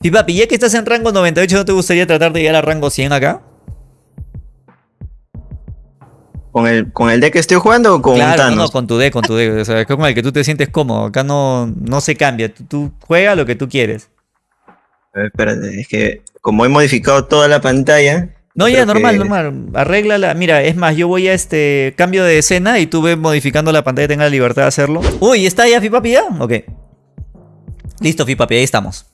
Y papi, ya que estás en rango 98, ¿no te gustaría tratar de llegar a rango 100 acá? ¿Con el, ¿Con el deck que estoy jugando o con claro, Thanos? No, no, con tu deck, con tu deck. O sea, con el que tú te sientes cómodo. Acá no, no se cambia. Tú, tú juegas lo que tú quieres. A ver, espérate, es que como he modificado toda la pantalla... No, ya, normal, que- normal. Arréglala. Mira, es más, yo voy a este cambio de escena y tú ves modificando la pantalla, tenga la libertad de hacerlo. Uy, ¿está ya Fipapi ya? Ok. Listo, Fipapi, ahí estamos.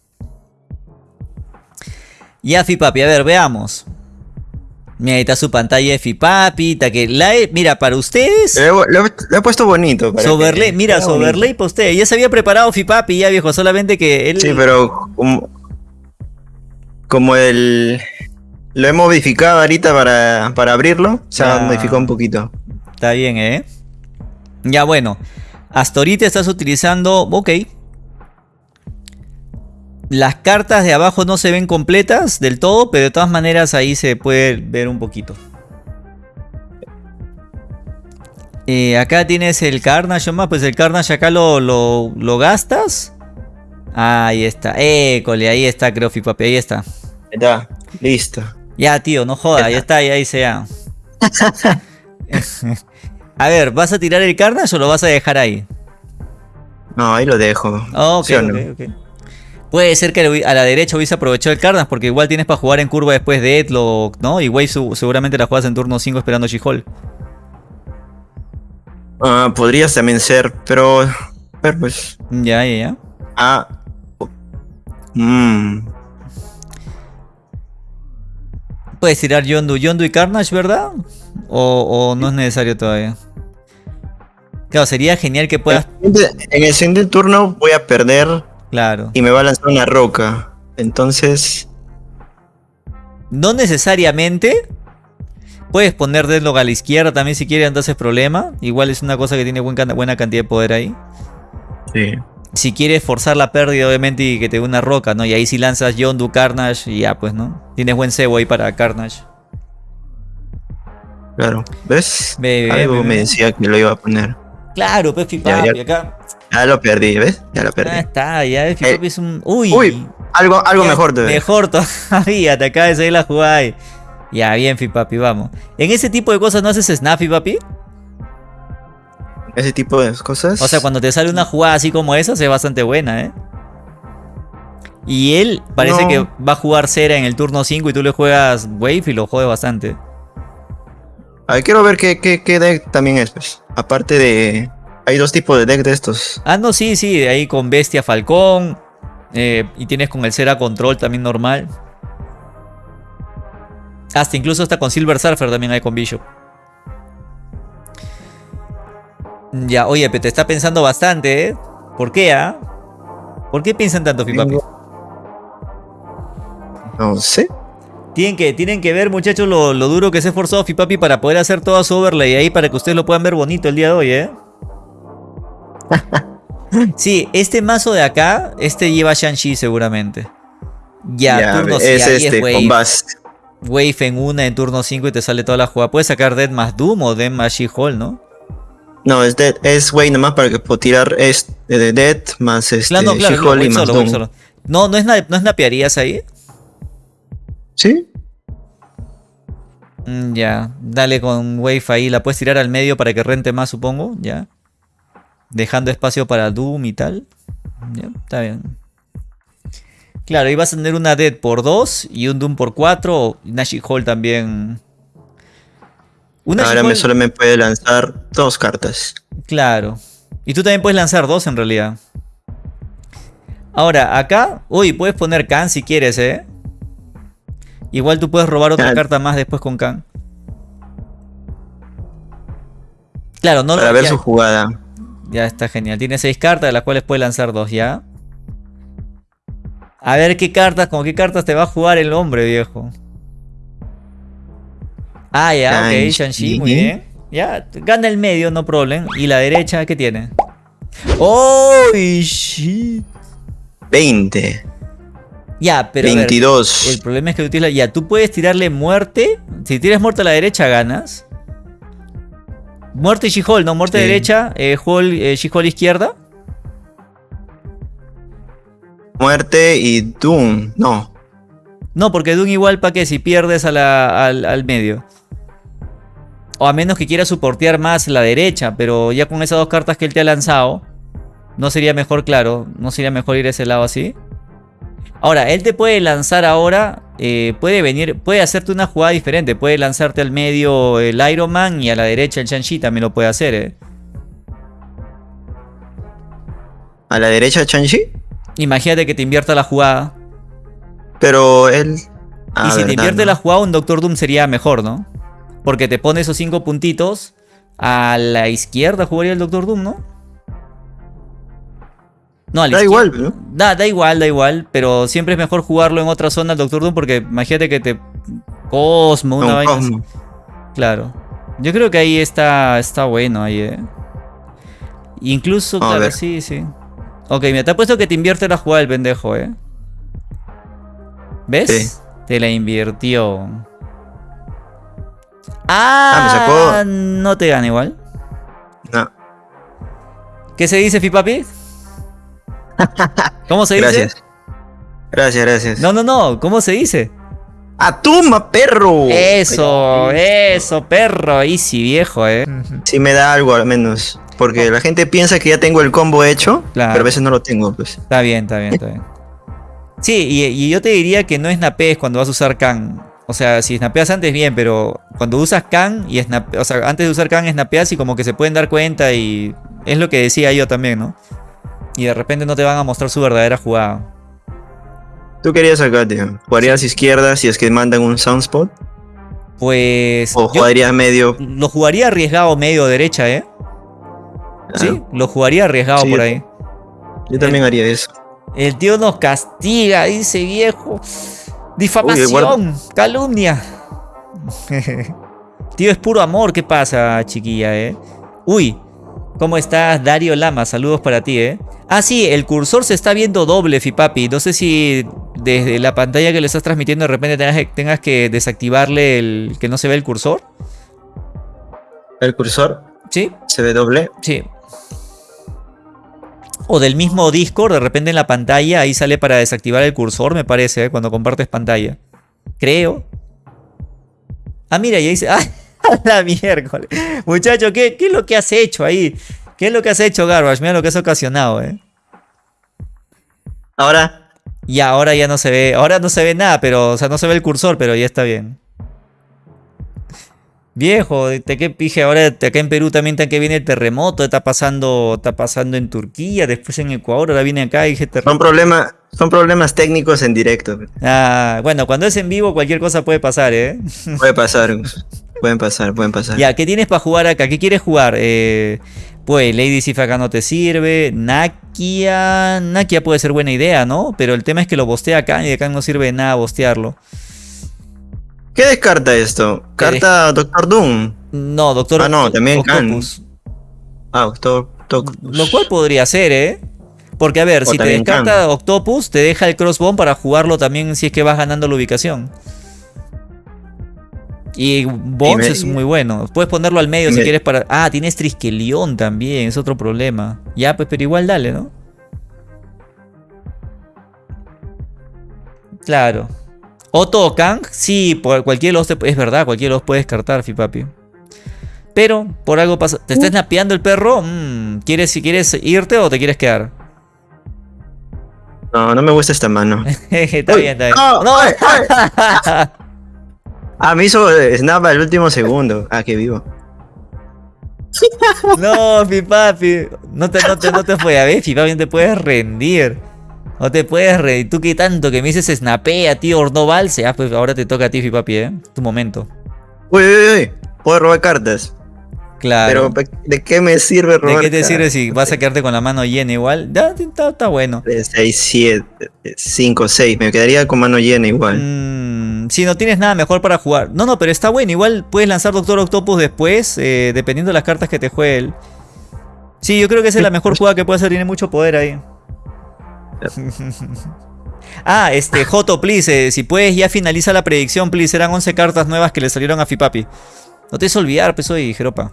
Ya, Fipapi, a ver, veamos. Mira, ahí está su pantalla de Fipapi. que la he- mira, para ustedes. Le he, puesto bonito. para Soberley, que- mira. Soberley para usted. Ya se había preparado Fipapi ya, viejo. Solamente que él. Sí, pero como, como el... Lo he modificado ahorita para, para abrirlo, se ha Ah. modificado un poquito. Está bien, ¿eh? Ya bueno. Hasta ahorita estás utilizando... Ok. Las cartas de abajo no se ven completas del todo, pero de todas maneras ahí se puede ver un poquito. Eh, acá tienes el Carnage, más pues el Carnage acá lo, lo, lo gastas. Ahí está, école, ahí está, creo, papi, ahí está. Ya, listo. Ya, tío, no joda, ya está, ya ahí se ya. A ver, ¿vas a tirar el Carnage o lo vas a dejar ahí? No, ahí lo dejo. Ok, ¿Sí o no? ok, ok. Puede ser que a la derecha hubiese aprovechado el Carnage porque igual tienes para jugar en curva después de Edlock, ¿no? Y Wave seguramente la juegas en turno 5 esperando She-Hulk. Ah, podrías también ser, pero... Pero pues... Ya, ya, ya. Ah... Mmm... Puedes tirar Yondu, Yondu y Carnage, ¿verdad? O, o no es necesario todavía. Claro, sería genial que puedas... En el siguiente turno voy a perder Claro. y me va a lanzar una roca. Entonces... No necesariamente. Puedes poner Deadlock a la izquierda también si quieres, entonces problema. Igual es una cosa que tiene buen buena cantidad de poder ahí. Sí. Si quieres forzar la pérdida, obviamente, y que te dé una roca, ¿no? Y ahí si lanzas Yondu, Carnage y ya, pues, ¿no? Tienes buen cebo ahí para Carnage. Claro. ¿Ves? Ve, ve, Algo me decía que lo iba a poner. Claro, Pefi Ya, ya. acá. Ya lo perdí, ¿ves? Ya lo perdí. está, ya Pefi Eh, es un. Uy. Uy, algo, algo Ya, mejor todavía. Mejor todavía, te acaba de salir la jugada ahí. Ya, bien, Fipapi, vamos. En ese tipo de cosas no haces Snappy, papi. Ese tipo de cosas. O sea, cuando te sale una jugada así como esa, es bastante buena, ¿eh? Y él parece No. que va a jugar Cera en el turno 5 y tú le juegas Wave y lo jode bastante. A ver, quiero ver qué, qué, qué deck también es, pues. Aparte de. Hay dos tipos de deck de estos. Ah, no, sí, sí, ahí con Bestia Falcón. eh, y tienes con el Cera Control también normal. Hasta incluso hasta con Silver Surfer también hay con Bishop. Ya, oye, pero te está pensando bastante, ¿eh? ¿Por qué, ah? ¿Por qué piensan tanto, Fipapi? No sé. Tienen que, tienen que ver, muchachos, lo, lo duro que se ha esforzado Fipapi para poder hacer toda su overlay ahí para que ustedes lo puedan ver bonito el día de hoy, ¿eh? Sí, este mazo de acá, este lleva Shang-Chi seguramente. Ya, turno es este, wave. con. Wave en una en turno 5 y te sale toda la jugada. Puedes sacar Dead más Doom o Dead más She-Hulk, ¿no? No, es Dead, es Way nomás para que puedo tirar este de Dead más este Claro, no, claro, She-Hulk wave y más solo, wave Doom. solo. No, no es, na- no es napearías ahí. ¿Sí? Mm, ya, dale con Wave ahí. La puedes tirar al medio para que rente más, supongo. Ya. Dejando espacio para Doom y tal. Está bien. Claro, ahí vas a tener una Dead por 2 y un Doom por 4. O una She-Hulk también. Una Ahora me solo me puede lanzar dos cartas. Claro. Y tú también puedes lanzar dos en realidad. Ahora, acá, uy, puedes poner Khan si quieres, ¿eh? Igual tú puedes robar otra Ah. carta más después con Khan. Claro, no Para ver su jugada. Ya está genial. Tiene seis cartas de las cuales puedes lanzar dos, ¿ya? A ver qué cartas, con qué cartas te va a jugar el hombre, viejo. Ah, ya, ok, Shang-Chi. Muy bien. Ya, gana el medio, no problem. ¿Y la derecha qué tiene? ¡Oh, shit! 20. Ya, pero a ver, 22. el problema es que utiliza... Ya, tú puedes tirarle muerte. Si tiras muerte a la derecha, ganas. Muerte y She-Hulk, ¿no? Muerte Sí. derecha, eh, Hulk, eh, She-Hulk izquierda. Muerte y Doom. No. No, porque Doom igual para que si pierdes a la- al, al medio. O a menos que quieras soportear más la derecha, pero ya con esas dos cartas que él te ha lanzado, no sería mejor, claro, no sería mejor ir a ese lado así. Ahora, él te puede lanzar ahora, eh, puede venir, puede hacerte una jugada diferente, puede lanzarte al medio el Iron Man y a la derecha el Shang-Chi también lo puede hacer, eh. A la derecha Chanchi. Imagínate que te invierta la jugada. Pero él. Ah, y si te invierte ¿no? la jugada, un Doctor Doom sería mejor, ¿no? Porque te pone esos cinco puntitos. A la izquierda jugaría el Doctor Doom, ¿no? No, a la Da izquierda. igual, ¿no? Da, da igual, da igual. Pero siempre es mejor jugarlo en otra zona el Doctor Doom. Porque imagínate que te. Cosmo, una Un vaina. así. Claro. Yo creo que ahí está, está bueno ahí, eh. Incluso, A claro, ver. sí, sí. Ok, me te ha puesto que te invierte la jugada el pendejo, eh. ¿Ves? Sí. Te la invirtió. Ah, me Ah, sacó- no te gana igual. No. ¿Qué se dice, Fipapi? ¿Cómo se dice? Gracias. Gracias, gracias. No, no, no. ¿Cómo se dice? ¡Atuma, perro! Eso, eso, perro. Easy, viejo, eh. Sí me da algo al menos. Porque la gente piensa que ya tengo el combo hecho, Claro. pero a veces no lo tengo, pues. Está bien, está bien, está bien. Sí, y, y yo te diría que no snapees cuando vas a usar Khan. O sea, si snapeas antes, bien, pero cuando usas Khan y snap, o sea, antes de usar Khan, snapeas y como que se pueden dar cuenta y es lo que decía yo también, ¿no? Y de repente no te van a mostrar su verdadera jugada. Tú querías acá, tío. ¿Jugarías izquierda si es que mandan un soundspot? Pues ¿O jugarías medio? lo jugaría arriesgado medio derecha, ¿eh? Sí, lo jugaría arriesgado Sí. por ahí. Yo también haría eso. El tío nos castiga, dice viejo. Difamación, calumnia. tío, es puro amor. ¿Qué pasa, chiquilla, eh? Uy, ¿cómo estás, Dario Lama? Saludos para ti, eh. Ah, sí, el cursor se está viendo doble, Fipapi. No sé si desde la pantalla que le estás transmitiendo de repente tengas que, tengas que desactivarle el que no se ve el cursor. El cursor ¿Sí? se ve doble. Sí. O del mismo Discord, de repente en la pantalla, ahí sale para desactivar el cursor, me parece, ¿eh? cuando compartes pantalla. Creo. Ah, mira, y ahí dice. ¡Ah! La miércoles. Muchacho, ¿qué, ¿qué es lo que has hecho ahí? ¿Qué es lo que has hecho, Garbage? Mira lo que has ocasionado, ¿eh? Ahora, Y ahora ya no se ve. Ahora no se ve nada, pero. O sea, no se ve el cursor, pero ya está bien. Viejo, te que pije ahora te- acá en Perú también está que viene el terremoto, está pasando, está pasando en Turquía, después en Ecuador, ahora viene acá y dije son terremoto. problemas, son problemas técnicos en directo. Ah, bueno, cuando es en vivo cualquier cosa puede pasar, ¿eh? Puede pasar. pueden pasar, pueden pasar. Ya, ¿qué tienes para jugar acá? ¿Qué quieres jugar? Eh, pues Lady Sif acá no te sirve. Nakia. Nakia puede ser buena idea, ¿no? Pero el tema es que lo bostea acá y acá no sirve de nada bostearlo. ¿Qué descarta esto? ¿Qué Carta Doctor Doom. No, Doctor Ah, no, también. Octopus. Ah, Doctor, Lo cual podría ser, ¿eh? Porque a ver, O si te descarta Octopus, te deja el Crossbone para jugarlo también si es que vas ganando la ubicación. Y Bones me- es muy bueno. Puedes ponerlo al medio si me- quieres para. Ah, tienes Triskelion también, es otro problema. Ya, pues, pero igual dale, ¿no? Claro. Otto Kang, sí, por cualquiera de los te- es verdad, cualquiera de los puede descartar, Fipapi. Pero por algo pasa. ¿Te está snapeando el perro? Mm, ¿Quieres, si quieres irte o te quieres quedar? No, no me gusta esta mano. está Uy, bien, está bien. no, No. ay, Ah, me hizo eh, snap al último segundo. Ah, que vivo. No, Fipapi. No te, no te, no te fue a ver, Fipapi, no te puedes rendir. No te puedes rendir. Tú que tanto que me dices snapea, tío, no valse. Ah, pues ahora te toca a ti, Fipapi, ¿eh? Tu momento. Uy, uy, uy. Puedo robar cartas. Claro. Pero ¿de qué me sirve ¿De robar qué te sirve si vas a quedarte con la mano llena igual? Ya, está, está bueno. 6, 7, 5, 6. Me quedaría con mano llena igual. Mm, si no tienes nada mejor para jugar. No, no, pero está bueno. Igual puedes lanzar Doctor Octopus después, eh, dependiendo de las cartas que te juegue él. Sí, yo creo que esa es la mejor jugada que puede hacer. Tiene mucho poder ahí. ah, este, Joto, please. eh, si puedes, ya finaliza la predicción, please. Eran 11 cartas nuevas que le salieron a Fipapi. No te des olvidar, pues soy Jeropa.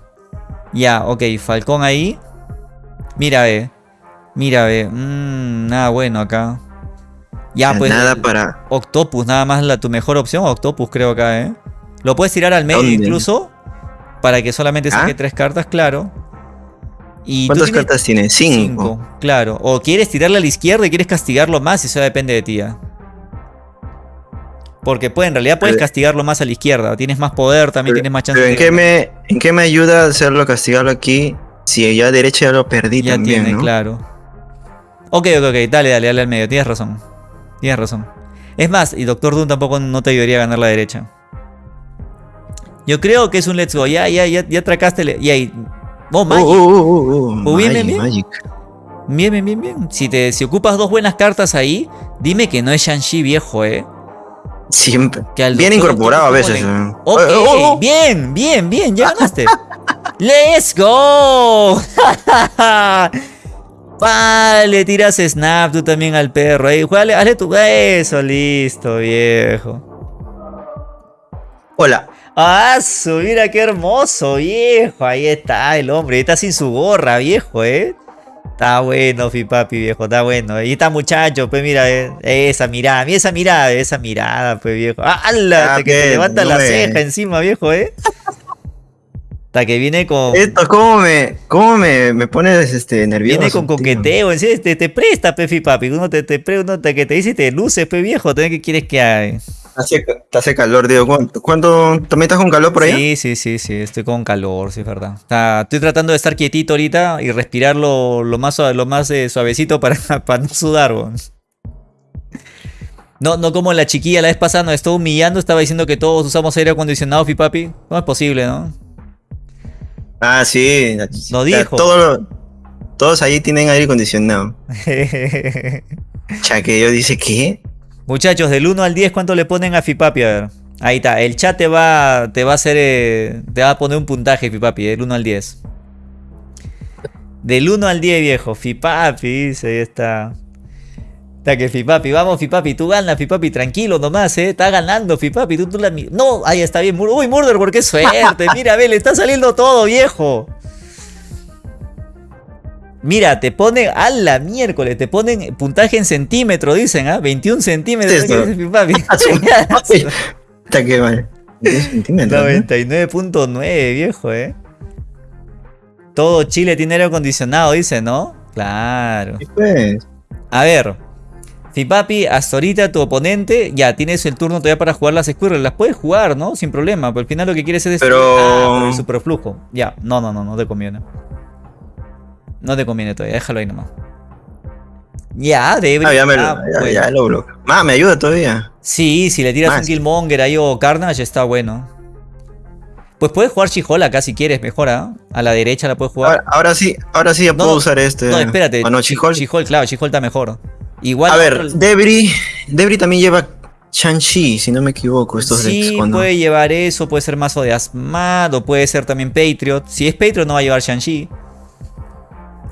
Ya, ok, Falcón ahí. Mira, ve. Mira, ve. Mm, nada bueno acá. Ya, pues. Nada el para. Octopus, nada más la, tu mejor opción, Octopus, creo acá, ¿eh? Lo puedes tirar al medio ¿Dónde? incluso. Para que solamente saque ¿Ah? tres cartas, claro. Y ¿Cuántas tienes cartas tiene? Cinco. cinco, claro. O quieres tirarle a la izquierda y quieres castigarlo más, eso depende de ti. ya. Porque pues, en realidad puedes castigarlo más a la izquierda. Tienes más poder, también Pero- tienes más chance Pero de ¿en qué, me, ¿en qué me ayuda hacerlo, castigarlo aquí? Si ya a derecha ya lo perdí Ya también, tiene, ¿no? claro. Ok, ok, ok. Dale, dale, dale al medio. Tienes razón. Tienes razón. Es más, y Doctor Doom tampoco no te ayudaría a ganar la derecha. Yo creo que es un let's go. Ya, ya, ya, ya atracaste. le- Y ahí. Oh, Magic. uh, uh, uh, uh, Oh, bien, bien, bien. Bien, bien, bien, bien. Si, te, si ocupas dos buenas cartas ahí, dime que no es Shang-Chi viejo, eh. Siempre. Que al Bien incorporado a veces. ¿cómo le- eh. Ok, Oh, oh, oh. bien, bien, bien, ya ganaste. ¡Let's go! vale, tiras snap tú también al perro. Ahí, juégale, hazle tu. Eso, listo, viejo. Hola. ¡Ah! Mira qué hermoso, viejo. Ahí está el hombre. Ahí está sin su gorra, viejo, ¿eh? Está bueno, fi papi, viejo, está bueno. Ahí está muchacho, pues mira, eh, esa mirada, mira esa mirada, esa mirada, pues viejo. ¡Ah, ¡Hala! Ah, que te levanta no la ceja encima, viejo, ¿eh? Hasta que viene con... Esto, ¿cómo me, cómo me, me pones este, nervioso? Viene con coqueteo, en serio, te, te presta, pe, fi papi. Uno te, te, pre- uno te, que te dice y te luces, pe viejo. ¿Tú ¿Qué quieres que haga? Hace, te hace calor, digo. ¿Cuánto, cuánto también estás con calor por allá? Sí, sí, sí, sí, estoy con calor, sí, es verdad. Está- estoy tratando de estar quietito ahorita y respirar lo, lo más, lo más eh, suavecito para, para no sudar, weón. No, no como la chiquilla la vez pasada nos estuvo humillando, estaba diciendo que todos usamos aire acondicionado, fi papi. ¿Cómo es posible, no? Ah, sí. Lo dijo. todo- todos ahí tienen aire acondicionado. Ya que yo dice, ¿qué? Muchachos, del 1 al 10, ¿cuánto le ponen a Fipapi? A ver. Ahí está, el chat te va, te va a hacer, eh, te va a poner un puntaje, Fipapi, del 1 al 10. Del 1 al 10, viejo. Fipapi, dice, ahí está. Está que Fipapi, vamos Fipapi, tú ganas Fipapi, tranquilo nomás, eh. Está ganando Fipapi, tú, tú la... No, ahí está bien. Uy, Murder, ¿por qué suerte? Mira, ve, le está saliendo todo, viejo. Mira, te ponen, a la miércoles, te ponen puntaje en centímetros, dicen, ¿ah? 21 centímetros. Dice Fipapi. Está que mal. 10 centímetros, ¿no? 99.9, viejo, eh. Todo Chile tiene aire acondicionado, dice, ¿no? Claro. Pues. A ver. Fipapi, hasta ahorita tu oponente ya tienes el turno todavía para jugar las Squirrel. Las puedes jugar, ¿no? Sin problema. Pero al final lo que quieres es destruir. Pero- Ah, el superflujo. Ya, no, no, no, no te conviene. No te conviene todavía, déjalo ahí nomás. Ya, debe. Ah, ya, me lo, ya, ya lo bloqueo. Más, me ayuda todavía. Sí, si le tiras Más. un Killmonger ahí o Carnage está bueno. Pues puedes jugar She-Hulk acá si quieres, mejor, ¿ah? A la derecha la puedes jugar. Ahora, ahora sí, ahora sí ya No, puedo usar este. no, espérate. Ah, no, She-Hulk. She-Hulk, claro, She-Hulk está mejor. Igual. A ver, Debris. Debris también lleva Shang-Chi, si no me equivoco. Estos sí, decks, ¿o no? puede llevar eso, puede ser mazo de Asmad o puede ser también Patriot. Si es Patriot no va a llevar Shang-Chi.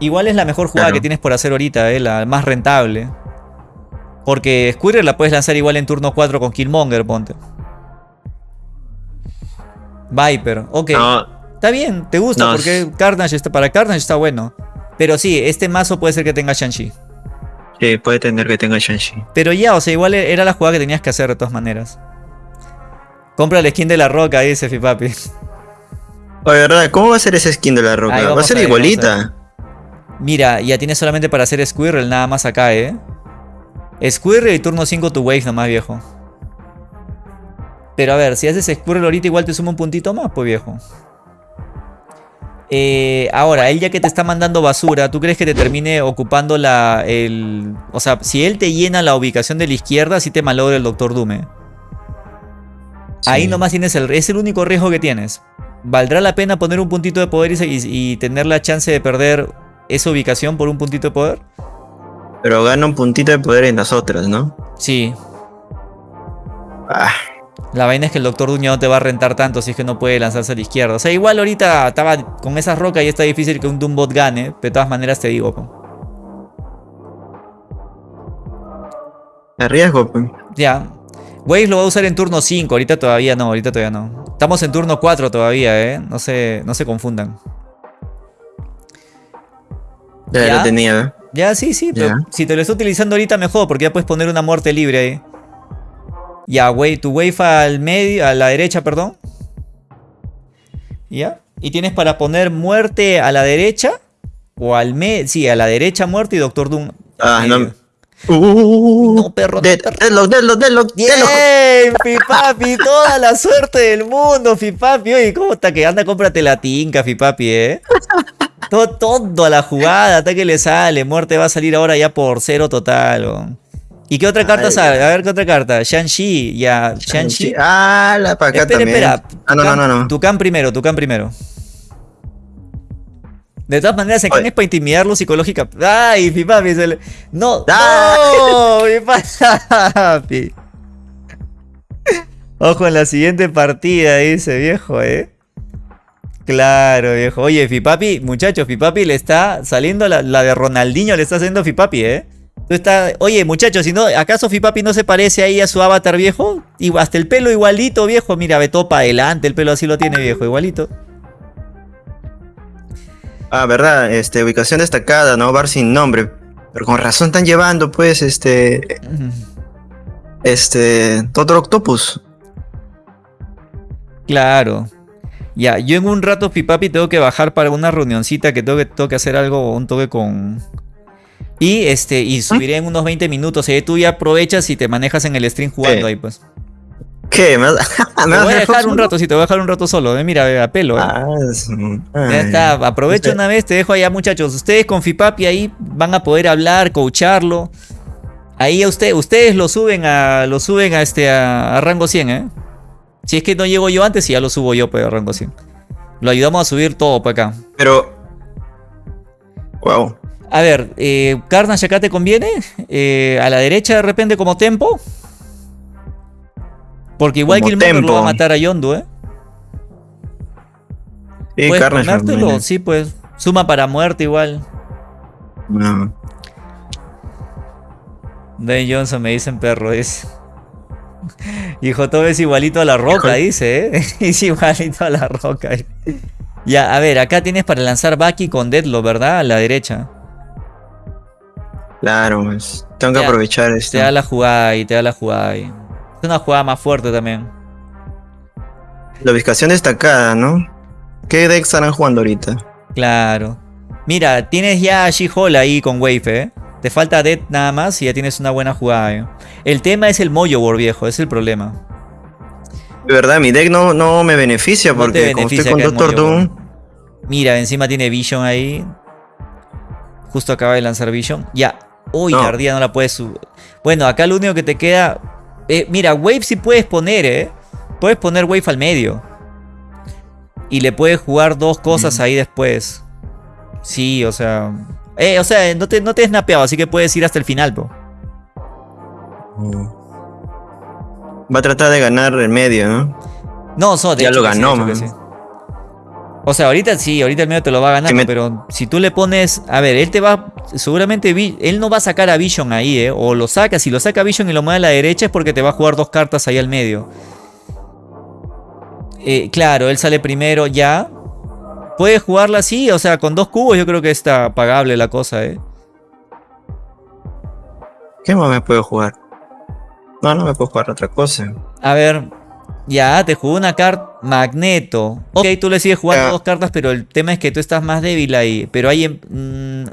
Igual es la mejor jugada Claro. que tienes por hacer ahorita, eh, la más rentable. Porque Squirrel la puedes lanzar igual en turno 4 con Killmonger, ponte. Viper, ok. No, Está bien, te gusta No, porque Carnage está, para Carnage está bueno. Pero sí, este mazo puede ser que tenga Shang-Chi. Sí, puede tener que tenga Shang-Chi. Pero ya, o sea, igual era la jugada que tenías que hacer de todas maneras. Compra el skin de la roca, dice Fipapi. Oye, ¿verdad? ¿Cómo va a ser ese skin de la roca? Va a ser a ver, vamos a igualita. Mira, ya tienes solamente para hacer Squirrel nada más acá, ¿eh? Squirrel y turno 5 tu wave nomás, viejo. Pero a ver, si haces Squirrel ahorita igual te suma un puntito más, pues viejo. Eh, ahora, él ya que te está mandando basura, ¿tú crees que te termine ocupando la... el... O sea, si él te llena la ubicación de la izquierda, sí te malogra el Doctor Dume. Ahí Sí. nomás tienes el... Es el único riesgo que tienes. ¿Valdrá la pena poner un puntito de poder y, y- y tener la chance de perder esa ubicación por un puntito de poder? Pero gana un puntito de poder en las otras, ¿no? Sí. Ah, La vaina es que el Doctor Duño no te va a rentar tanto si es que no puede lanzarse a la izquierda. O sea, igual ahorita estaba con esas rocas y está difícil que un Doombot gane. Pero de todas maneras te digo. po. arriesgo. Ya. Waze lo va a usar en turno 5. Ahorita todavía no, ahorita todavía no. Estamos en turno 4 todavía, ¿eh? No se, no se confundan. Ya, ¿Ya? lo tenía. ¿eh? Ya, sí, sí, pero si te lo está utilizando ahorita mejor, porque ya puedes poner una muerte libre ahí. Ya, wey, tu wave al medio, a la derecha, perdón. Ya. Y tienes para poner muerte a la derecha. O al medio. Sí, a la derecha muerte y Doctor Doom. Ah, no. Uh, No, perro, no, Dead- perro. Deadlock, Deadlock, Deadlock. ¡Bien! Fipapi, toda la suerte del mundo, Fipapi. Oye, ¿cómo está que anda? Cómprate la tinca, Fipapi, ¿eh? Todo, todo a la jugada, hasta que le sale. Muerte va a salir ahora ya por cero total. weón. ¿Y qué otra carta Ay, sale? A ver, ¿qué otra carta? Shang-Chi, ya. Shang-Chi. Ah, la para acá Espera, también. espera. Ah, no, no, no, no. Tucán primero, Tucán primero. De todas maneras, ¿a quién es para intimidarlo psicológica? ¡Ay, Fipapi! Se le... ¡No! ¡No! ¡Fipapi! Ojo en la siguiente partida, dice viejo, ¿eh? Claro, viejo. Oye, Fipapi, muchachos, Fipapi le está saliendo la, la de Ronaldinho, le está haciendo Fipapi, ¿eh? Tú está- Oye, muchachos, si no, ¿acaso Fipapi no se parece ahí a su avatar viejo? Y hasta el pelo igualito, viejo. Mira, ve todo para adelante, el pelo así lo tiene, viejo, igualito. Ah, verdad, este, ubicación destacada, ¿no? Bar sin nombre. Pero con razón están llevando, pues, este. Este. Doctor Octopus. Claro. Ya, yo en un rato, Fipapi, tengo que bajar para una reunioncita que tengo que, tengo que hacer algo, un toque con... Y este, y subiré en unos 20 minutos. Y tú ya aprovechas y te manejas en el stream jugando ahí, pues. ¿Qué? ¿Me vas, Te me vas voy a dejar un rato, sí, te voy a dejar un rato solo. eh, Mira, a pelo, eh. Ah, es- Ya está, aprovecho una vez, te dejo allá muchachos. Ustedes con Fipapi ahí van a poder hablar, coacharlo. Ahí a usted, ustedes lo suben a lo suben a este a, a rango 100, ¿eh? Si es que no llego yo antes, ya lo subo yo pues, a rango 100. Lo ayudamos a subir todo para acá. Pero. Wow. A ver, eh, Carnage acá te conviene. Eh, a la derecha de repente como tempo. Porque igual Como Killmonger lo va a matar a Yondu, ¿eh? Sí, Puedes Carnage sí, pues. Suma para muerte igual. No. Dwayne Johnson me dicen perro, dice. Hijo, todo es igualito a la roca, dice, ¿eh? Es igualito a la roca. Ya, a ver, acá tienes para lanzar Baki con Deadlock, ¿verdad? A la derecha. Claro, pues. Tengo que aprovechar esto. Te da la jugada ahí, te da la jugada ahí. Es una jugada más fuerte también. La ubicación destacada, ¿no? ¿Qué deck estarán jugando ahorita? Claro. Mira, tienes ya a She-Hulk ahí con Wave, ¿eh? Te falta Dead nada más y ya tienes una buena jugada, ¿eh? El tema es el Mojo War, viejo, es el problema. De verdad, mi deck no, no me beneficia No porque como beneficia estoy con Doctor Doom. Mira, encima tiene Vision ahí. Justo acaba de lanzar Vision. Ya. Uy, No. la ardilla no la puedes subir. Bueno, acá lo único que te queda. eh, mira, Wave sí puedes poner, ¿eh? Puedes poner Wave al medio. Y le puedes jugar dos cosas ahí después. Sí, o sea. Eh, o sea, no te, no te he snapeado, así que puedes ir hasta el final, po. Va a tratar de ganar el medio, ¿no? No, so, de Ya hecho lo sí, ganó, que man. sí. O sea, ahorita sí, ahorita el medio te lo va a ganar, Si me- pero si tú le pones, a ver, él te va, seguramente, él no va a sacar a Vision ahí, ¿eh? O lo saca, si lo saca Vision y lo mueve a la derecha es porque te va a jugar dos cartas ahí al medio. Eh, claro, él sale primero ya. Puedes jugarla así, o sea, con dos cubos yo creo que está pagable la cosa, ¿eh? ¿Qué más me puedo jugar? No, no me puedo jugar otra cosa. A ver, ya, te jugó una carta Magneto. Ok, tú le sigues jugando Ya. dos cartas, pero el tema es que tú estás más débil ahí. Pero hay... em- mm,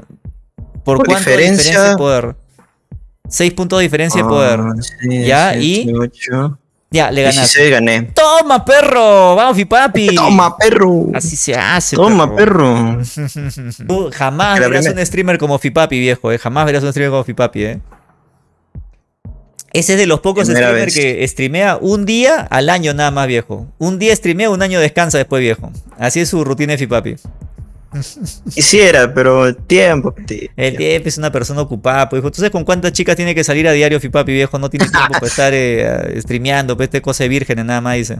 ¿Por, Por cuánto diferencia- diferencia de poder? 6 puntos de diferencia de poder. Ah, sí, Ya, y- Ya, le ganaste. 16 gané. ¡Toma, perro! ¡Vamos, papi! Toma, perro. Así se hace, Toma, perro. Tú jamás verás un streamer como Fipapi, viejo, ¿eh? Jamás verás un streamer como Fipapi, ¿eh? Ese es de los pocos streamers que streamea un día al año nada más, viejo. Un día streamea, un año descansa después, viejo. Así es su rutina de Fipapi. Quisiera, pero tiempo. tío. El tiempo es una persona ocupada, pues, hijo. ¿Tú sabes con cuántas chicas tiene que salir a diario Fipapi, viejo? No tiene tiempo para estar eh, streameando, pues, este cosa de vírgenes nada más, dice.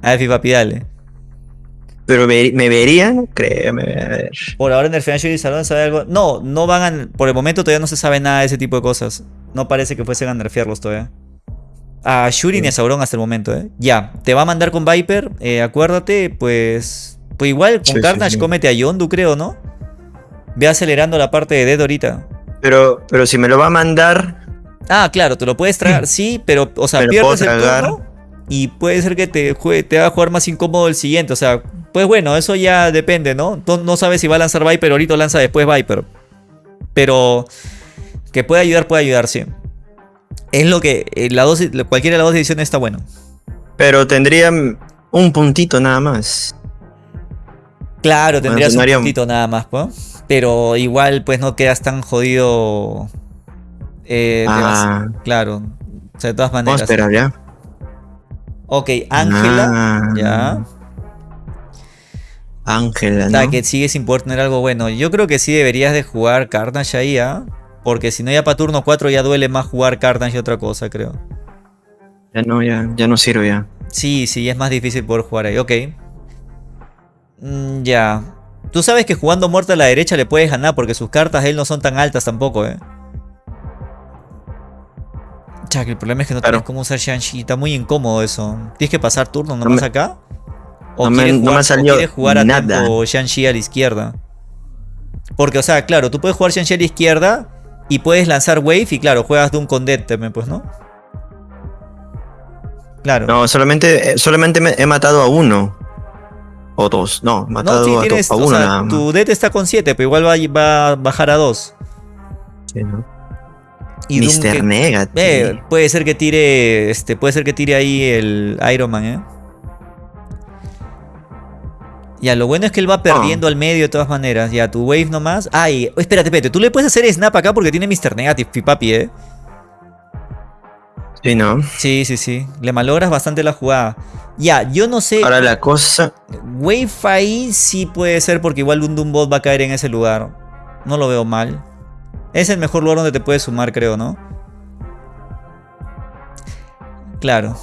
A ver, Fipapi, dale. Pero me, me verían, créeme. A ver. Por ahora en el Financial Salón sabe algo. No, no van a. Por el momento todavía no se sabe nada de ese tipo de cosas. No parece que fuesen a nerfearlos todavía. A Shuri ni a Sauron hasta el momento, ¿eh? Ya, te va a mandar con Viper. eh, acuérdate, pues. Pues igual con Sí, Carnage sí. cómete a Yondu, creo, ¿no? Ve acelerando la parte de dedo ahorita. Pero, pero si me lo va a mandar, Ah, claro, te lo puedes tragar, sí, pero, o sea, pierdes el turno y puede ser que te, jue- te haga jugar más incómodo el siguiente. O sea, pues bueno, eso ya depende, ¿no? No, no sabes si va a lanzar Viper ahorita o lanza después Viper. Pero que puede ayudar, puede ayudar, sí. Es lo que, eh, la dos, cualquiera de las dos ediciones está bueno. pero tendría un puntito nada más. Claro, tendrías un puntito nada más, pues. Pero igual, pues no quedas tan jodido. eh, Ah. claro. O sea, de todas Vamos a maneras. esperar ya. Ok, Ángela. Ah. Ya. Ángela, ¿no? que sigue sin poder tener algo bueno. Yo creo que sí deberías de jugar Carnage ahí, ¿ah? Porque si no ya para turno 4 ya duele más jugar Carnage y otra cosa, creo. Ya no, ya, ya no sirve ya. Sí, sí, es más difícil poder jugar ahí. Ok. Mm, ya. Tú sabes que jugando muerto a la derecha le puedes ganar porque sus cartas de él no son tan altas tampoco, ¿eh? Que el problema es que no Claro. tienes cómo usar Shang-Chi. Está muy incómodo eso. ¿Tienes que pasar turno No nomás me- acá? ¿O no me- quieres no me o quieres jugar a nada. tiempo Shang-Chi a la izquierda? Porque, o sea, claro, tú puedes jugar Shang-Chi a la izquierda y puedes lanzar Wave y, claro, juegas Doom con Dead también, pues, ¿no? Claro. No, solamente, eh, solamente me- he matado a uno. O dos. No, he matado No, sí, a, tienes, o uno sea, nada más. tu dead está con 7, pero igual va, a- va a bajar a 2. Sí, ¿no? Y Doom Mr. que- Negative. eh, puede ser que tire. Este, puede ser que tire ahí el Iron Man, eh. Ya, lo bueno es que él va perdiendo al medio de todas maneras. Ya, tu wave nomás. Ay, espérate, espérate. Tú le puedes hacer snap acá porque tiene Mr. Negative, pipapi, eh. Sí, ¿no? Sí, sí, sí. Le malogras bastante la jugada. Ya, yo no sé. Ahora la cosa. Wave ahí sí puede ser porque igual un Doombot va a caer en ese lugar. No lo veo mal. Es el mejor lugar donde te puedes sumar, creo, ¿no? Claro.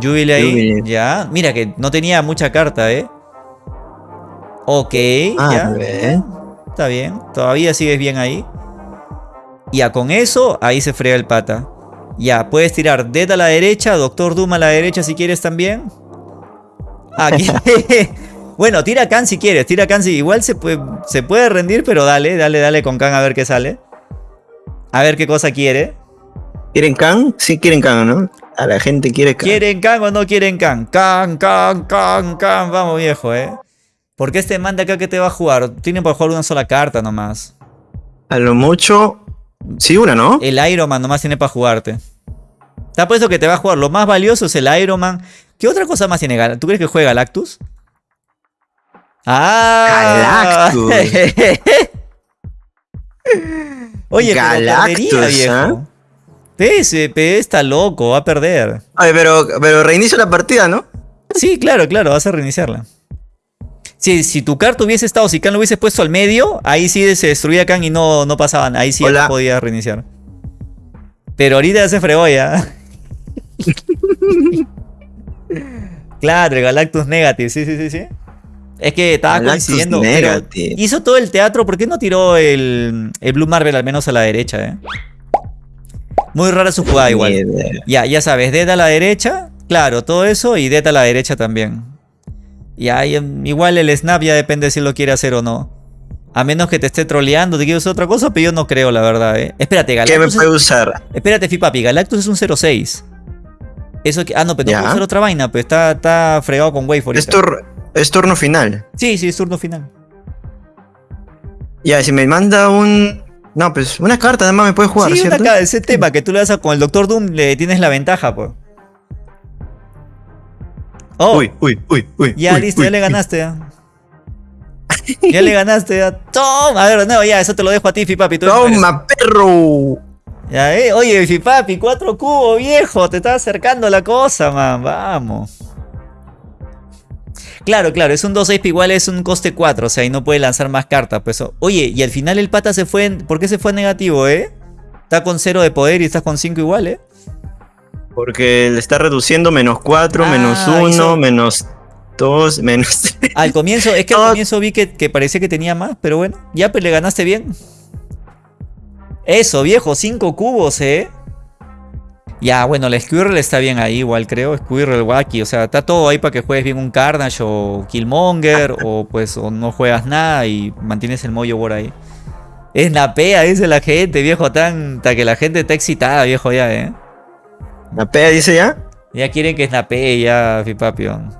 Jubilee ahí. Jubilee. Ya. Mira que no tenía mucha carta, ¿eh? Ok, Ah, ya. Está bien. Todavía sigues bien ahí. Ya, con eso, ahí se frega el pata. Ya, puedes tirar Dead a la derecha, Doctor Doom a la derecha si quieres también. Aquí. bueno, tira Khan si quieres, tira Khan si igual se puede, se puede rendir, pero dale, dale, dale con Khan a ver qué sale. A ver qué cosa quiere. ¿Quieren Khan? Sí, quieren Khan, ¿no? A la gente quiere Khan. ¿Quieren Khan o no quieren Khan? Khan, Khan, Khan, Khan. Vamos, viejo, eh. Porque este man de acá que te va a jugar, tiene para jugar una sola carta nomás. A lo mucho. Sí, una, ¿no? El Iron Man nomás tiene para jugarte. Está puesto que te va a jugar. Lo más valioso es el Iron Man. ¿Qué otra cosa más tiene Gal- ¿Tú crees que juega Galactus? ¡Ah! Galactus. Oye, pero Galactus, perdería, viejo. PSP está loco, va a perder. Ay, pero, pero reinicio la partida, ¿no? Sí, claro, claro, vas a reiniciarla. Si, si tu carta hubiese estado, si Khan lo hubiese puesto al medio, ahí sí se destruía Khan y no, no pasaban. Ahí sí no podía reiniciar. Pero ahorita ya se fregó ya. claro, Galactus Negative, sí, sí, sí, sí. Es que estaba Galactus coincidiendo. pero hizo todo el teatro, ¿por qué no tiró el, el Blue Marvel al menos a la derecha, eh? Muy rara su jugada igual. Ya, ya sabes, Dead a la derecha, claro, todo eso y Dead a la derecha también. Ya, y, em, igual el snap ya depende si lo quiere hacer o no. A menos que te esté troleando, te quiero hacer otra cosa, pero yo no creo, la verdad, eh. Espérate, ¿Qué me Galactus. puede Es, usar? espérate, Fipapi, Galactus es un 06. Eso que. Ah, no, pero no puedo hacer otra vaina, pues está, está fregado con Wave. Es, tur- es turno final. Sí, sí, es turno final. Ya, si me manda un. No, pues una carta nada más me puede jugar, sí, una ¿cierto? ca- ese tema que tú le das a- con el Doctor Doom, le tienes la ventaja, pues. Oh, Uy, uy, uy, uy. Ya, uy, listo, uy, ya le ganaste. Ya, Ya le ganaste. Ya. Toma. A ver, no, ya, eso te lo dejo a ti, Fipapi. tú ¡Toma, perro! Ya, eh. Oye, Fipapi, cuatro cubos, viejo. Te está acercando la cosa, man. Vamos. Claro, claro, es un 2-6, pero igual es un coste 4, o sea, y no puede lanzar más cartas. Pues. Oye, y al final el pata se fue. en- ¿Por qué se fue negativo, eh? Está con 0 de poder y estás con 5 igual, eh. Porque le está reduciendo menos 4, Ah, menos 1, hizo- menos 2, menos 3. Al comienzo, es que al comienzo vi que, que parecía que tenía más, pero bueno, ya pues le ganaste bien. Eso, viejo, 5 cubos, eh. Ya, bueno, la Squirrel está bien ahí, igual creo. Squirrel, Wacky, o sea, está todo ahí para que juegues bien un Carnage o Killmonger, o pues o no juegas nada y mantienes el mollo por ahí. Es napea, dice la gente, viejo, tanta que la gente está excitada, viejo, ya, eh. ¿Napea dice ya? Ya quieren que snapee ya, Fipapio.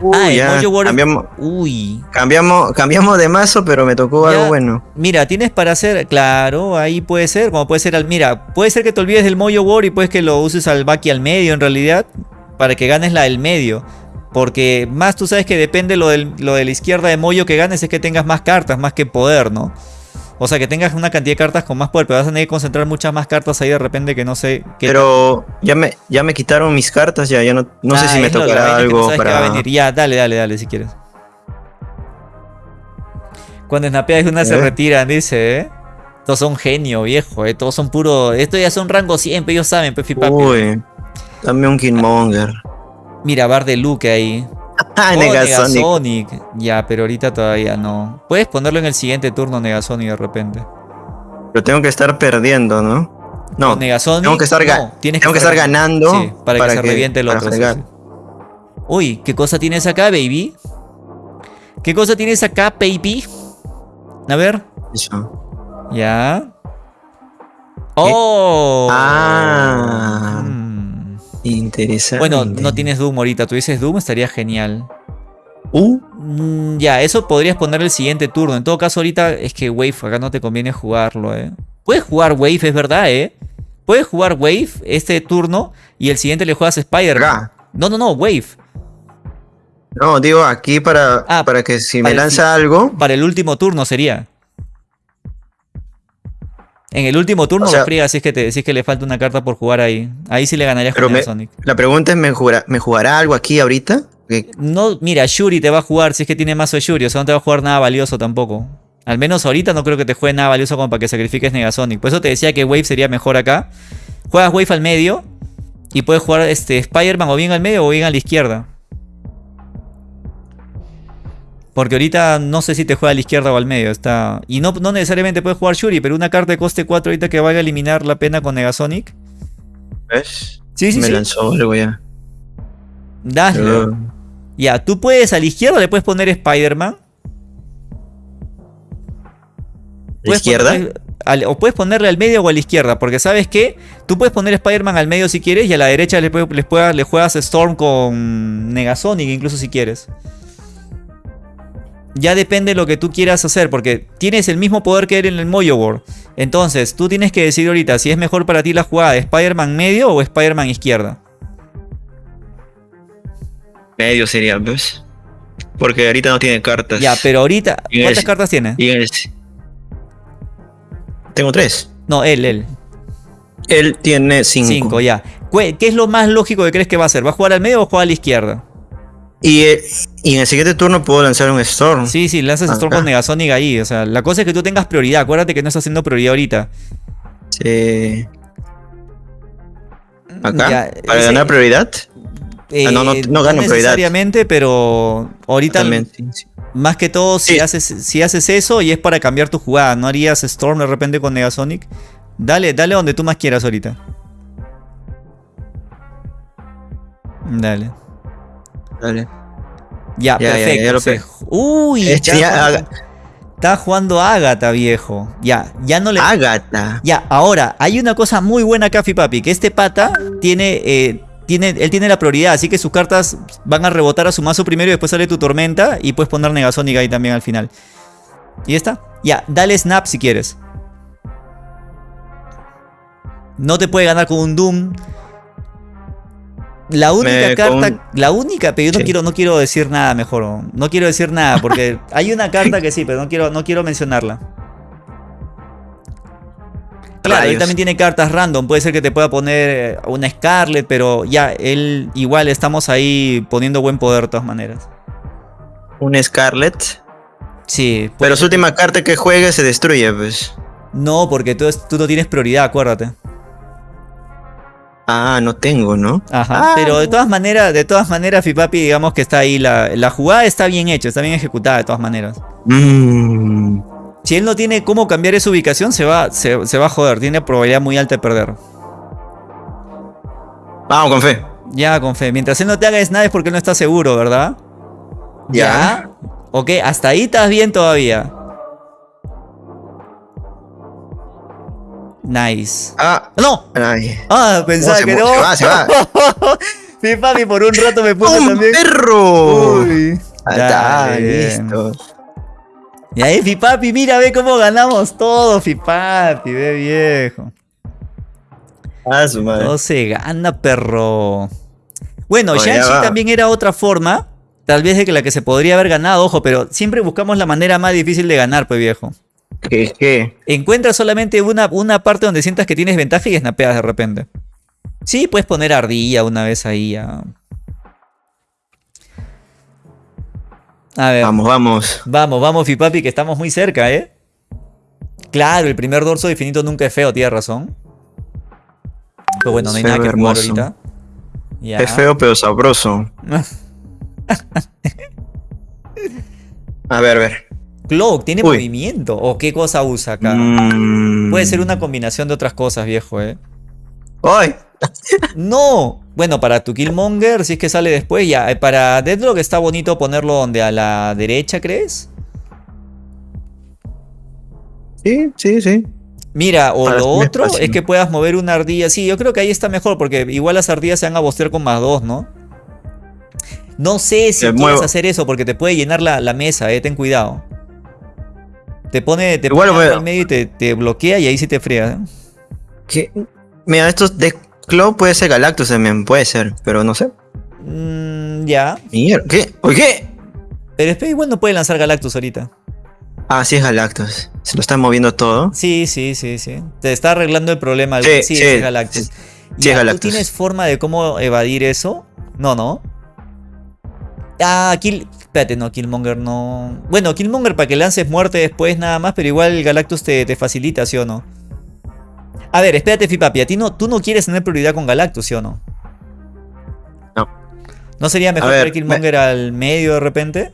Uy, ah, el ya, Mojo War- cambiamos, Uy. cambiamos, cambiamos de mazo, pero me tocó Ya. algo bueno. Mira, tienes para hacer, claro, ahí puede ser, como puede ser al, mira, puede ser que te olvides del Mojo War y puedes que lo uses al Baki al medio en realidad, para que ganes la del medio. Porque más tú sabes que depende lo, del, lo de la izquierda de Moyo que ganes es que tengas más cartas, más que poder, ¿no? O sea, que tengas una cantidad de cartas con más poder, pero vas a tener que concentrar muchas más cartas ahí de repente que no sé qué Pero ya me, ya me quitaron mis cartas, ya, ya no, no sé Ah, si me tocará algo sabes que va a para... venir. Ya, dale, dale, dale si quieres. Cuando snapeas una se ¿Eh? retiran, dice, ¿eh? Todos son genio, viejo, ¿eh? Todos son puro. Esto ya son rango siempre, ellos saben, Pefi Papi. Uy, dame un Killmonger. Mira, Bar de Luke ahí. Ah, Oh, Negasonic. Negasonic. Ya, pero ahorita todavía no. Puedes ponerlo en el siguiente turno, Negasonic, de repente. Pero tengo que estar perdiendo, ¿no? No, Negasonic. tengo que estar, no, tienes tengo que estar ganando Sí, para, que se reviente el otro. sí, fregar. sí. Uy, ¿qué cosa tienes acá, baby? ¿Qué cosa tienes acá, baby? A ver. Eso. Ya. ¡Oh! Ah, Mm. Interesante. Bueno, no tienes Doom ahorita. Tuvieses Doom, estaría genial. Uh, Mm, ya, eso podrías poner el siguiente turno. En todo caso, ahorita es que Wave acá no te conviene jugarlo, ¿eh? Puedes jugar Wave, es verdad, ¿eh? Puedes jugar Wave este turno y el siguiente le juegas Spider-Man. acá. No, no, no, Wave. No, digo aquí para, Ah, para que si para me el lanza algo, Para el último turno sería. En el último turno O sea- lo si es, que te, si es que le falta una carta por jugar ahí. Ahí sí le ganarías Pero con me- Sonic. la pregunta es, ¿me jugará, ¿me jugará algo aquí ahorita? No, mira, Shuri te va a jugar si es que tiene mazo de Shuri, o sea, no te va a jugar nada valioso tampoco. Al menos ahorita no creo que te juegue nada valioso como para que sacrifiques Negasonic. Por eso te decía que Wave sería mejor acá. Juegas Wave al medio y puedes jugar este Spider-Man o bien al medio o bien a la izquierda. Porque ahorita no sé si te juega a la izquierda o al medio. Está... Y no, no necesariamente puedes jugar Shuri, pero una carta de coste 4 ahorita que vaya a eliminar la pena con Negasonic. ¿Ves? Sí, sí, me sí. lanzó algo ya. Dale. Uh, Ya, tú puedes a la izquierda le puedes poner Spider-Man. ¿La izquierda? al- o puedes ponerle al medio o a la izquierda, porque sabes que tú puedes poner Spider-Man al medio si quieres y a la derecha le, pueda- le juegas Storm con Negasonic incluso si quieres. Ya depende de lo que tú quieras hacer, porque tienes el mismo poder que él en el Mojo War. Entonces, tú tienes que decidir ahorita si es mejor para ti la jugada de Spider-Man medio o Spider-Man izquierda. Medio sería, ¿ves? Porque ahorita no tiene cartas. Ya, pero ahorita, ¿cuántas cartas tiene? Tengo tres. No, él, él. Él tiene cinco. 5, ya. ¿Qué qué es lo más lógico que crees que va a hacer? ¿Va a jugar al medio o jugar a la izquierda? Y, eh, y en el siguiente turno puedo lanzar un Storm. Sí, sí, lanzas Storm con Negasonic ahí. O sea, la cosa es que tú tengas prioridad. Acuérdate que no estás haciendo prioridad ahorita. Sí. Acá. Ya, para ese- ganar prioridad. Eh, Ah, no, no- no gano prioridad. necesariamente, pero ahorita También. sí, sí. más que todo si Sí. haces si haces eso y es para cambiar tu jugada, no harías Storm de repente con Negasonic. Dale, dale donde tú más quieras ahorita. Dale. Dale. Ya, perfecto. ya lo se- pe- Uy, Este está jugando- haga- está jugando Agatha, viejo. Ya, ya no le Agatha. Ya, ahora, hay una cosa muy buena acá, Papi, que este pata tiene, eh, tiene, él tiene la prioridad, así que sus cartas van a rebotar a su mazo primero y después sale tu tormenta y puedes poner Negasonic ahí también al final. ¿Y está? Ya, dale snap si quieres. No te puede ganar con un Doom. La única Me- carta, con- la única, pero yo no Sí. quiero, no quiero decir nada mejor. No, quiero decir nada porque hay una carta que sí, pero no quiero, no quiero mencionarla. Claro, él también tiene cartas random. Puede ser que te pueda poner eh, una Scarlet, pero ya, él igual estamos ahí poniendo buen poder de todas maneras. Un Scarlet. Sí, Pero su última carta que juegue se destruye, pues. no, porque tú, tú no tienes prioridad, acuérdate. Ah, no tengo, ¿no? Ajá. Ah. Pero de todas maneras, de todas maneras, Fipapi, digamos que está ahí. La, la jugada está bien hecha, está bien ejecutada de todas maneras. Mm. Si él no tiene cómo cambiar esa ubicación, se va, se, se va a joder. Tiene probabilidad muy alta de perder. Vamos con fe. Ya, con fe. Mientras él no te haga nada es porque él no está seguro, ¿verdad? Ya. Ok, hasta ahí estás bien todavía. Nice. Ah. ¡No! Ay. Ah, pensaba se que no. se va, se va. Mi papi por un rato me puso ¡Un también. perro! Uy. Está, listo. Y ahí, Fipapi, mira, ve cómo ganamos todo, Fipapi, ve viejo. Ah, su madre. Todo se gana, perro. Bueno, Oh, Shang-Chi también era otra forma, tal vez de que la que se podría haber ganado, ojo, pero siempre buscamos la manera más difícil de ganar, pues viejo. ¿Qué, qué? Encuentra solamente una, una parte donde sientas que tienes ventaja y snapeas de repente. Sí, puedes poner ardilla una vez ahí. ya. A ver. Vamos, vamos. Vamos, vamos, Fipapi, que estamos muy cerca, ¿eh? Claro, el primer dorso de infinito nunca es feo, tienes razón. Pero bueno, no hay nada que jugar ahorita. Ya. Es feo pero sabroso. A ver, a ver. Cloak, ¿tiene Uy. movimiento? ¿O qué cosa usa acá? Mm. Puede ser una combinación de otras cosas, viejo, ¿eh? ¡Ay! ¡No! Bueno, para tu Killmonger, si es que sale después, ya. Eh, Para Deadlock está bonito ponerlo donde a la derecha, ¿crees? Sí, sí, sí. Mira, o Para lo otro espacio. es que puedas mover una ardilla. Sí, yo creo que ahí está mejor, porque igual las ardillas se van a bostear con más dos, ¿no? No sé si quieres muevo. hacer eso, porque te puede llenar la, la mesa, eh, ten cuidado. Te pone, te Igual pone a- al medio y te, te bloquea y ahí sí te frías. ¿eh? ¿Qué? Mira, estos de Claw puede ser Galactus también, puede ser, pero no sé. Mm, ya. Mierda, ¿qué? ¿Por qué? Pero espera, igual no puede lanzar Galactus ahorita. Ah, sí es Galactus. Se lo están moviendo todo. Sí, sí, sí, sí. Te está arreglando el problema. Sí, Sí, sí, es Galactus. sí, Ya, es ¿Tú Galactus. tienes forma de cómo evadir eso? No, no. Ah, Kill... Espérate, no, Killmonger no... Bueno, Killmonger para que lances muerte después nada más, pero igual Galactus te, te facilita, ¿sí o no? A ver, espérate, Fipapi, a ti no, tú no quieres tener prioridad con Galactus, ¿sí o no? No. ¿No sería mejor ver, traer Killmonger al medio de repente?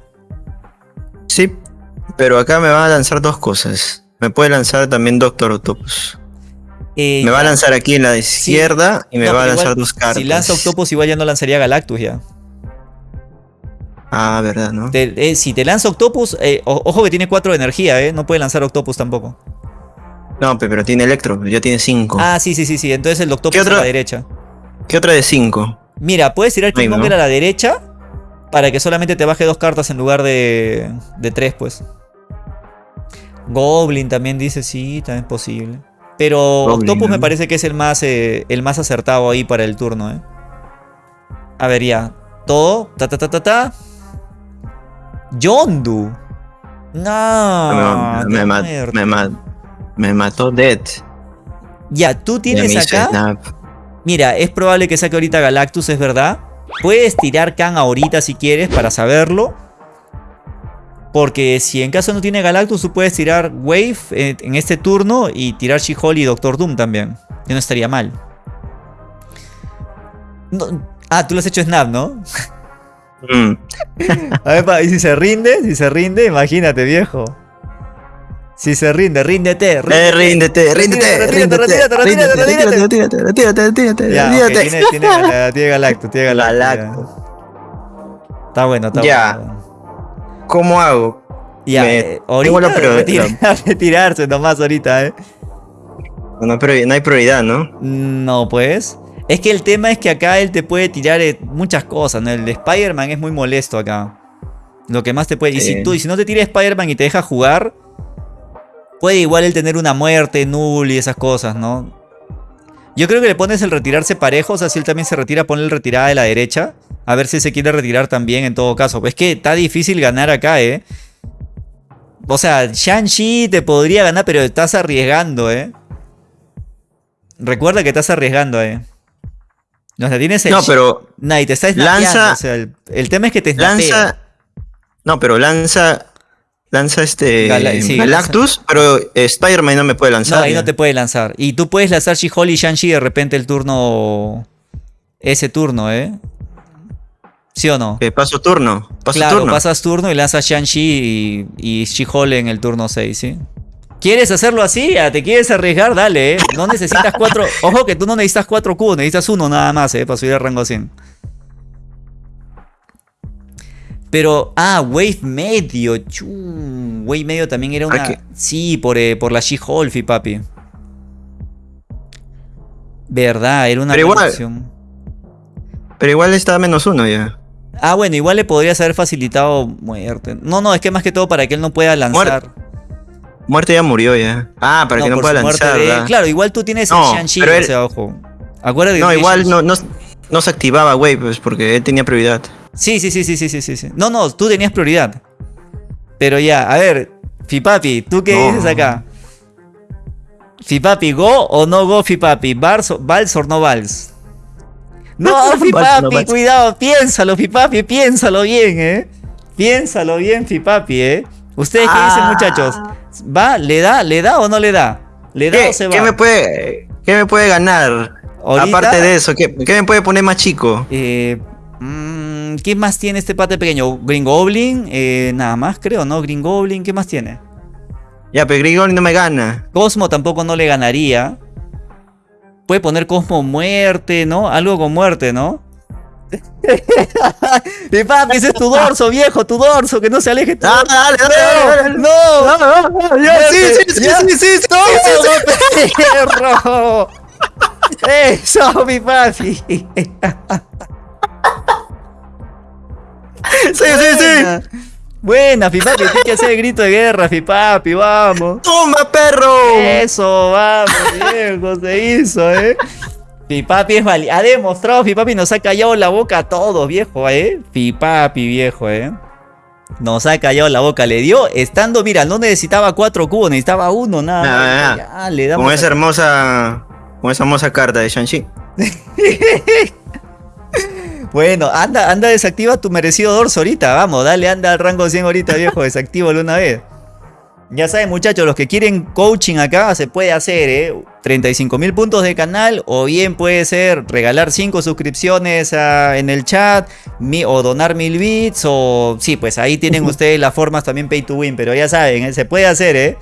Sí, pero acá me va a lanzar dos cosas. Me puede lanzar también Doctor Octopus. Eh, Me va a lanzar aquí en la izquierda y me No, va a lanzar igual, dos cartas. Si lanza Octopus igual ya no lanzaría Galactus ya. Ah, verdad, ¿no? Te- eh, si te lanza Octopus, eh, o- ojo que tiene 4 de energía, ¿eh? No puede lanzar Octopus tampoco. No, pe- pero tiene Electro, ya tiene 5. Ah, sí, sí, sí, sí. Entonces el Octopus ¿Qué a otra? la derecha. ¿Qué otra de 5? Mira, puedes tirar Killmonger ¿no? a la derecha para que solamente te baje dos cartas en lugar de, de tres, pues. Goblin también dice, sí, también es posible. Pero Goblin, Octopus me ¿no? parece que es el más, eh, el más acertado ahí para el turno, ¿eh? A ver, ya. Todo. Ta, ta, ta, ta, ta. Yondu. No. me, qué ma- muerto. me me mató Dead. Ya, tú me tienes acá. snap. Mira, es probable que saque ahorita Galactus, es verdad. Puedes tirar Khan ahorita si quieres para saberlo. Porque si en caso no tiene Galactus, tú puedes tirar Wave en este turno y tirar She-Hulk y Doctor Doom también. Que no estaría mal. No- ah, tú lo has hecho Snap, ¿no? Mm. A ver, pa, y si se rinde, si se rinde, imagínate, viejo. Si se rinde, ríndete, Eh, ríndete. ríndete, ríndete, Retírate, ríndete, retírate, retírate, ríndete, retírate. retírate, retírate, retírate, tiene, tiene, Gal- tiene ya. Galactus. Está bueno, está Ya. bueno. ¿Cómo hago? Ya, Me- eh, la ahorita retira- retirarse nomás ahorita, ¿eh? No, no hay prioridad, ¿no? No, pues. Es que el tema es que acá él te puede tirar eh, muchas cosas, ¿no? El de Spider-Man es muy molesto acá. Lo que más te puede... Y si, tú, y si no te tira Spider-Man y te deja jugar, puede igual él tener una muerte, null y esas cosas, ¿no? Yo creo que le pones el retirarse parejo, o sea, si él también se retira, ponle el retirada de la derecha. A ver si se quiere retirar también en todo caso. Pues es que está difícil ganar acá, ¿eh? O sea, Shang-Chi te podría ganar, pero estás arriesgando, ¿eh? Recuerda que estás arriesgando, ¿eh? O sea, tienes el... No, pero Nah, y te está lanza- snapeando, o sea, el, el tema es que te lanza. No, pero lanza. Lanza este. Sí, Galactus, pero eh, Spider-Man no me puede lanzar. No, ahí ya. no te puede lanzar. Y tú puedes lanzar She-Hulk y Shang-Chi de repente el turno... Ese turno, ¿eh? ¿Sí o no? Que paso turno. Paso claro, turno. pasas turno y lanzas Shang-Chi y, y She-Hulk en el turno 6, ¿sí? ¿Quieres hacerlo así? Ah, ¿Te quieres arriesgar? Dale, ¿eh? No necesitas cuatro. Ojo que tú no necesitas cuatro cubos, necesitas uno nada más, ¿eh? Para subir al rango 100. Pero, ah, Wave medio. Chu, wave medio también era una. qué? Sí, por, eh, por la She-Hulk, papi. Verdad, era una Pero igual-. Pero igual está a menos uno ya. Ah, bueno, igual le podrías haber facilitado muerte. No, no, es que más que todo para que él no pueda lanzar. Muerte ya murió ya. Ah, para que no pueda muerte lanzar. Claro, igual tú tienes No, el Shang-Chi, pero o él- sea, ojo. Acuérdate No, que igual Shang- no, no, no se activaba, güey, pues porque él tenía prioridad. Sí, sí, sí, sí, sí, sí, sí. No, no, tú tenías prioridad. Pero ya, a ver, Fipapi, ¿tú qué No. dices acá? ¿Fipapi, go o no go, Fipapi? ¿Vals o, no vals? No, no Fipapi, cuidado, piénsalo, Fipapi, piénsalo bien, ¿eh? Piénsalo bien, Fipapi, ¿eh? ¿Ustedes qué dicen, Ah. muchachos? ¿Va? ¿Le da? ¿Le da o no le da? ¿Le da ¿Qué, o se va? qué me puede, ¿Qué me puede ganar? Ahorita- Aparte de eso, ¿qué, qué me puede poner más chico? Eh, mm, ¿Qué más tiene este pate pequeño? Green Goblin, eh, nada más creo, ¿no? Green Goblin, ¿qué más tiene? Ya, pero Grigori no me gana. Cosmo tampoco no le ganaría. Puede poner Cosmo muerte, ¿no? Algo con muerte, ¿no? Mi papi, ese es tu dorso, viejo, tu dorso, que no se aleje tu Ah, dorso. dale, dale, dale, dale. ¡No! Ah, ah, ah, ya, sí, sí, sí, sí, sí. ¡Perro! ¡Eso, mi papi! Sí, sí, sí. Buena. Fipapi, tienes que hacer el grito de guerra, Fipapi, vamos. ¡Toma, perro! Eso, vamos, viejo, se hizo, ¿eh? Fipapi es vali Ha demostrado, Fipapi nos ha callado la boca a todos, viejo, ¿eh? Fipapi, viejo, ¿eh? Nos ha callado la boca, le dio, estando, mira, no necesitaba cuatro cubos, necesitaba uno, nada. Más. Ya, le damos Con esa a- hermosa, con esa hermosa carta de Shang-Chi. Bueno, anda, anda, desactiva tu merecido dorso ahorita, vamos, dale, anda al rango 100 ahorita, viejo, desactívalo una vez. Ya saben, muchachos, los que quieren coaching acá se puede hacer, ¿eh? 35 mil puntos de canal, o bien puede ser regalar 5 suscripciones en el chat, mi- o donar mil bits, o sí, pues ahí tienen ustedes las formas también pay to win, pero ya saben, ¿eh? se puede hacer, ¿eh?